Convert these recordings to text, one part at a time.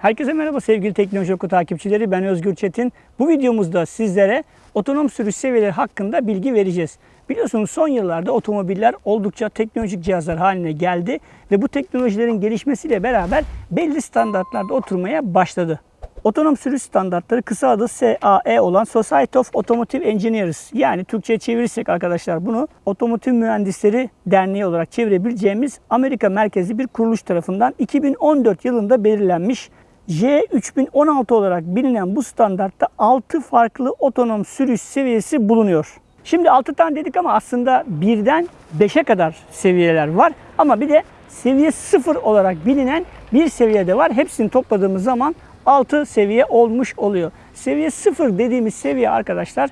Herkese merhaba sevgili Teknoloji Oku takipçileri. Ben Özgür Çetin. Bu videomuzda sizlere otonom sürüş seviyeleri hakkında bilgi vereceğiz. Biliyorsunuz son yıllarda otomobiller oldukça teknolojik cihazlar haline geldi ve bu teknolojilerin gelişmesiyle beraber belli standartlarda oturmaya başladı. Otonom sürüş standartları kısa adı SAE olan Society of Automotive Engineers yani Türkçe'ye çevirirsek arkadaşlar bunu Otomotiv Mühendisleri Derneği olarak çevirebileceğimiz Amerika merkezli bir kuruluş tarafından 2014 yılında belirlenmiş J3016 olarak bilinen bu standartta 6 farklı otonom sürüş seviyesi bulunuyor. Şimdi 6 tane dedik ama aslında 1'den 5'e kadar seviyeler var. Ama bir de seviye 0 olarak bilinen bir seviyede var. Hepsini topladığımız zaman 6 seviye olmuş oluyor. Seviye 0 dediğimiz seviye arkadaşlar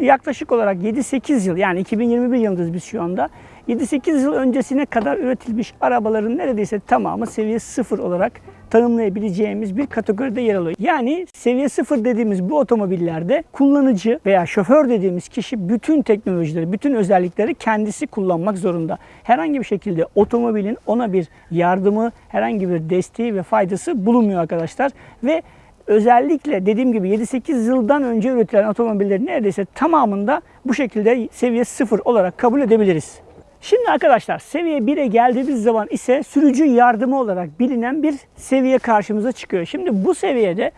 yaklaşık olarak 7-8 yıl yani 2021 yılındayız biz şu anda. 7-8 yıl öncesine kadar üretilmiş arabaların neredeyse tamamı seviye 0 olarak tanımlayabileceğimiz bir kategoride yer alıyor. Yani seviye 0 dediğimiz bu otomobillerde kullanıcı veya şoför dediğimiz kişi bütün teknolojileri, bütün özellikleri kendisi kullanmak zorunda. Herhangi bir şekilde otomobilin ona bir yardımı, herhangi bir desteği ve faydası bulunmuyor arkadaşlar. Ve özellikle dediğim gibi 7-8 yıldan önce üretilen otomobillerin neredeyse tamamında bu şekilde seviye 0 olarak kabul edebiliriz. Şimdi arkadaşlar seviye 1'e geldiğimiz zaman ise sürücü yardımı olarak bilinen bir seviye karşımıza çıkıyor. Şimdi bu seviyede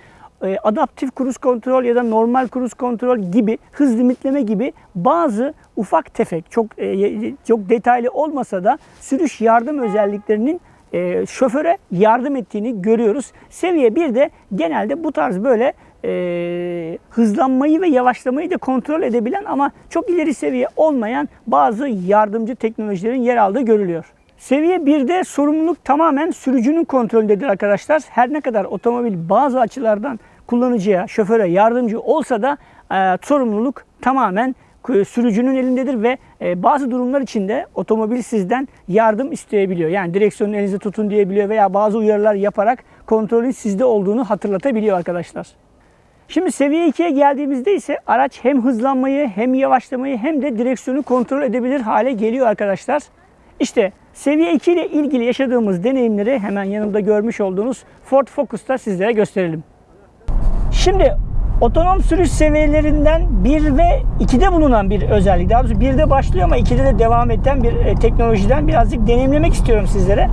e, adaptif kruz kontrol ya da normal kruz kontrol gibi hız limitleme gibi bazı ufak tefek çok e, çok detaylı olmasa da sürüş yardım özelliklerinin e, şoföre yardım ettiğini görüyoruz. Seviye 1'de genelde bu tarz böyle e, hızlanmayı ve yavaşlamayı da kontrol edebilen ama çok ileri seviye olmayan bazı yardımcı teknolojilerin yer aldığı görülüyor. Seviye 1'de sorumluluk tamamen sürücünün kontrolündedir arkadaşlar. Her ne kadar otomobil bazı açılardan kullanıcıya, şoföre yardımcı olsa da e, sorumluluk tamamen sürücünün elindedir ve e, bazı durumlar içinde otomobil sizden yardım isteyebiliyor. Yani direksiyonu elinizde tutun diyebiliyor veya bazı uyarılar yaparak kontrolün sizde olduğunu hatırlatabiliyor arkadaşlar. Şimdi seviye 2'ye geldiğimizde ise araç hem hızlanmayı hem yavaşlamayı hem de direksiyonu kontrol edebilir hale geliyor arkadaşlar. İşte seviye 2 ile ilgili yaşadığımız deneyimleri hemen yanımda görmüş olduğunuz Ford Focus'ta sizlere gösterelim. Şimdi otonom sürüş seviyelerinden 1 ve 2'de bulunan bir özellik. Daha doğrusu 1'de başlıyor ama 2'de de devam eden bir e, teknolojiden birazcık deneyimlemek istiyorum sizlere.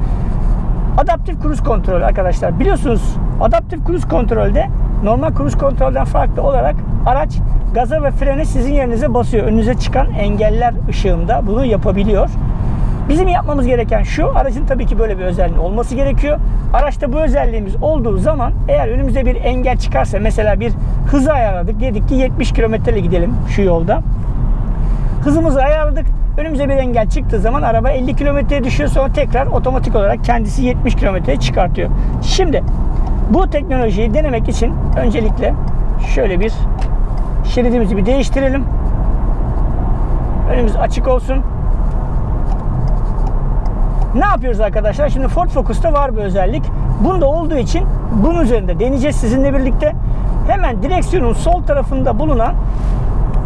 Adaptif kruz kontrol arkadaşlar. Biliyorsunuz adaptif kruz kontrolde normal kruz kontrolden farklı olarak araç gaza ve frene sizin yerinize basıyor. Önünüze çıkan engeller ışığında bunu yapabiliyor. Bizim yapmamız gereken şu, aracın tabii ki böyle bir özelliği olması gerekiyor. Araçta bu özelliğimiz olduğu zaman eğer önümüze bir engel çıkarsa mesela bir hızı ayarladık. Dedik ki 70 kilometre gidelim şu yolda. Hızımızı ayarladık. Önümüze bir engel çıktığı zaman araba 50 kilometreye düşüyor sonra tekrar otomatik olarak kendisi 70 kilometreye çıkartıyor. Şimdi bu teknolojiyi denemek için öncelikle şöyle bir şeridimizi bir değiştirelim. Önümüz açık olsun. Ne yapıyoruz arkadaşlar? Şimdi Ford Focus'ta var bir özellik. Bunda olduğu için bunun üzerinde deneyeceğiz sizinle birlikte. Hemen direksiyonun sol tarafında bulunan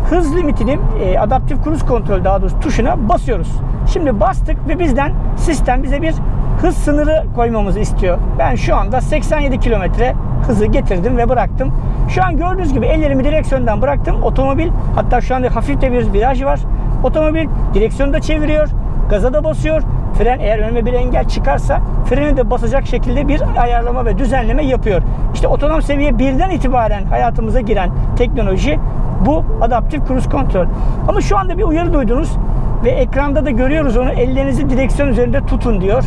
hız limitini e, adaptif kruz kontrol daha doğrusu tuşuna basıyoruz. Şimdi bastık ve bizden sistem bize bir hız sınırı koymamızı istiyor. Ben şu anda 87 kilometre hızı getirdim ve bıraktım. Şu an gördüğünüz gibi ellerimi direksiyondan bıraktım. Otomobil hatta şu anda hafif de bir viraj var. Otomobil direksiyonu da çeviriyor. Gaza da basıyor. Fren eğer önüme bir engel çıkarsa freni de basacak şekilde bir ayarlama ve düzenleme yapıyor. İşte otonom seviye 1'den itibaren hayatımıza giren teknoloji bu adaptif cruise kontrol. Ama şu anda bir uyarı duydunuz ve ekranda da görüyoruz onu ellerinizi direksiyon üzerinde tutun diyor.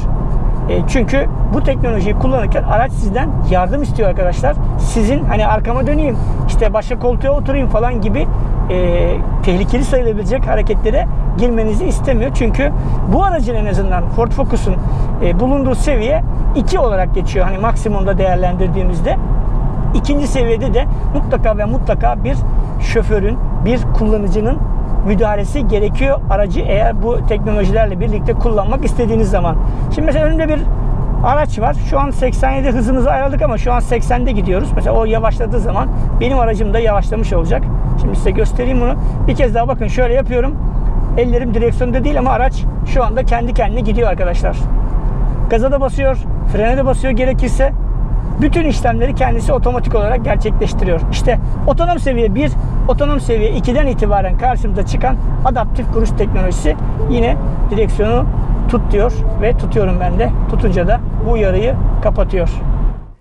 E, çünkü bu teknolojiyi kullanırken araç sizden yardım istiyor arkadaşlar. Sizin hani arkama döneyim, işte başka koltuğa oturayım falan gibi e, tehlikeli sayılabilecek hareketlere girmenizi istemiyor. Çünkü bu aracın en azından Ford Focus'un e, bulunduğu seviye 2 olarak geçiyor. Hani maksimumda değerlendirdiğimizde. ikinci seviyede de mutlaka ve mutlaka bir şoförün, bir kullanıcının müdahalesi gerekiyor aracı eğer bu teknolojilerle birlikte kullanmak istediğiniz zaman. Şimdi mesela önümde bir araç var. Şu an 87 hızımızı ayarladık ama şu an 80'de gidiyoruz. Mesela o yavaşladığı zaman benim aracım da yavaşlamış olacak. Şimdi size göstereyim bunu. Bir kez daha bakın şöyle yapıyorum. Ellerim direksiyonda değil ama araç şu anda kendi kendine gidiyor arkadaşlar. Gaza da basıyor, frene de basıyor gerekirse. Bütün işlemleri kendisi otomatik olarak gerçekleştiriyor. İşte otonom seviye 1, otonom seviye 2'den itibaren karşımıza çıkan adaptif kuruş teknolojisi yine direksiyonu tut diyor ve tutuyorum ben de. Tutunca da bu uyarıyı kapatıyor.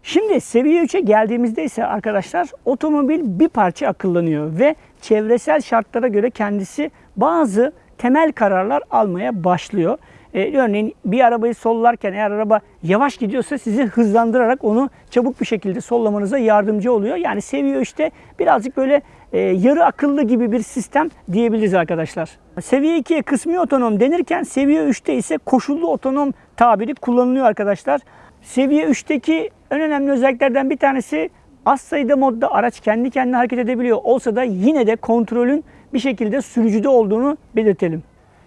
Şimdi seviye 3'e geldiğimizde ise arkadaşlar otomobil bir parça akıllanıyor ve çevresel şartlara göre kendisi bazı temel kararlar almaya başlıyor. Ee, örneğin bir arabayı sollarken eğer araba yavaş gidiyorsa sizi hızlandırarak onu çabuk bir şekilde sollamanıza yardımcı oluyor. Yani seviye 3'te birazcık böyle e, yarı akıllı gibi bir sistem diyebiliriz arkadaşlar. Seviye 2'ye kısmi otonom denirken seviye 3'te ise koşullu otonom tabiri kullanılıyor arkadaşlar. Seviye 3'teki en önemli özelliklerden bir tanesi az sayıda modda araç kendi kendine hareket edebiliyor olsa da yine de kontrolün bir şekilde sürücüde olduğunu belirtelim.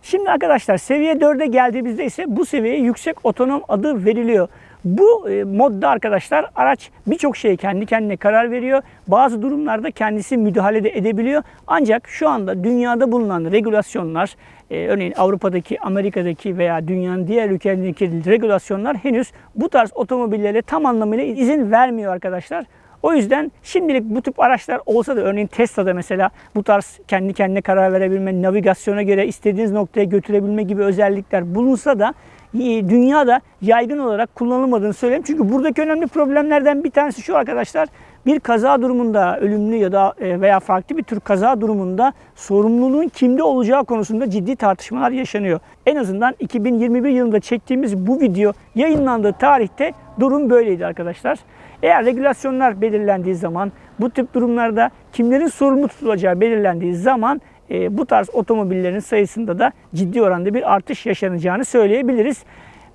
Şimdi arkadaşlar seviye 4'e geldiğimizde ise bu seviyeye yüksek otonom adı veriliyor. Bu e, modda arkadaşlar araç birçok şeye kendi kendine karar veriyor. Bazı durumlarda kendisi müdahale de edebiliyor. Ancak şu anda dünyada bulunan regülasyonlar, e, örneğin Avrupa'daki, Amerika'daki veya dünyanın diğer ülkelerindeki regülasyonlar henüz bu tarz otomobillere tam anlamıyla izin vermiyor arkadaşlar. O yüzden şimdilik bu tip araçlar olsa da örneğin Tesla'da mesela bu tarz kendi kendine karar verebilme, navigasyona göre istediğiniz noktaya götürebilme gibi özellikler bulunsa da e, dünyada yaygın olarak kullanılmadığını söyleyeyim. Çünkü buradaki önemli problemlerden bir tanesi şu arkadaşlar. Bir kaza durumunda ölümlü ya da e, veya farklı bir tür kaza durumunda sorumluluğun kimde olacağı konusunda ciddi tartışmalar yaşanıyor. En azından 2021 yılında çektiğimiz bu video yayınlandığı tarihte durum böyleydi arkadaşlar. Eğer regülasyonlar belirlendiği zaman bu tip durumlarda kimlerin sorumlu tutulacağı belirlendiği zaman e, bu tarz otomobillerin sayısında da ciddi oranda bir artış yaşanacağını söyleyebiliriz.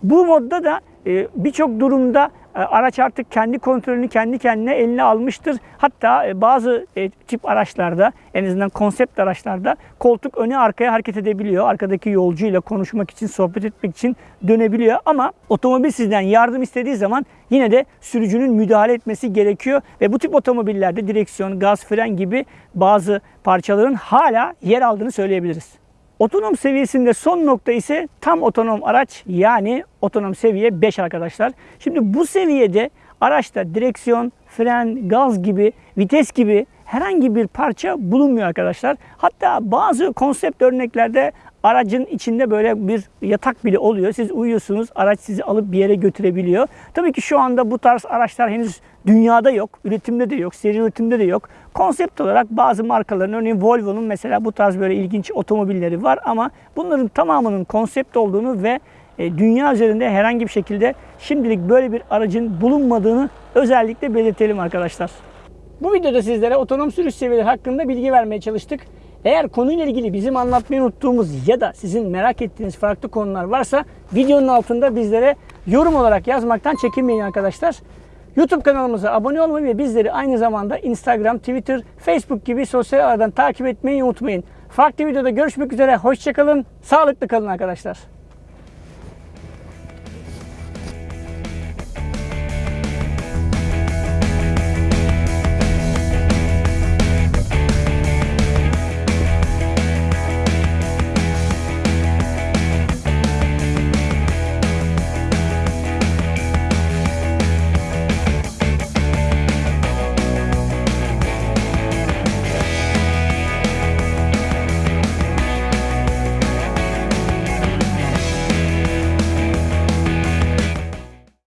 Bu modda da e, birçok durumda araç artık kendi kontrolünü kendi kendine eline almıştır. Hatta e, bazı e, tip araçlarda en azından konsept araçlarda koltuk öne arkaya hareket edebiliyor. Arkadaki yolcuyla konuşmak için, sohbet etmek için dönebiliyor. Ama otomobil sizden yardım istediği zaman yine de sürücünün müdahale etmesi gerekiyor. Ve bu tip otomobillerde direksiyon, gaz, fren gibi bazı parçaların hala yer aldığını söyleyebiliriz. Otonom seviyesinde son nokta ise tam otonom araç yani otonom seviye 5 arkadaşlar. Şimdi bu seviyede araçta direksiyon, fren, gaz gibi, vites gibi herhangi bir parça bulunmuyor arkadaşlar. Hatta bazı konsept örneklerde aracın içinde böyle bir yatak bile oluyor. Siz uyuyorsunuz, araç sizi alıp bir yere götürebiliyor. Tabii ki şu anda bu tarz araçlar henüz dünyada yok, üretimde de yok, seri üretimde de yok. Konsept olarak bazı markaların, örneğin Volvo'nun mesela bu tarz böyle ilginç otomobilleri var ama bunların tamamının konsept olduğunu ve e, dünya üzerinde herhangi bir şekilde şimdilik böyle bir aracın bulunmadığını özellikle belirtelim arkadaşlar. Bu videoda sizlere otonom sürüş seviyeleri hakkında bilgi vermeye çalıştık. Eğer konuyla ilgili bizim anlatmayı unuttuğumuz ya da sizin merak ettiğiniz farklı konular varsa videonun altında bizlere yorum olarak yazmaktan çekinmeyin arkadaşlar. YouTube kanalımıza abone olmayı ve bizleri aynı zamanda Instagram, Twitter, Facebook gibi sosyal ağlardan takip etmeyi unutmayın. Farklı videoda görüşmek üzere. Hoşçakalın. Sağlıklı kalın arkadaşlar.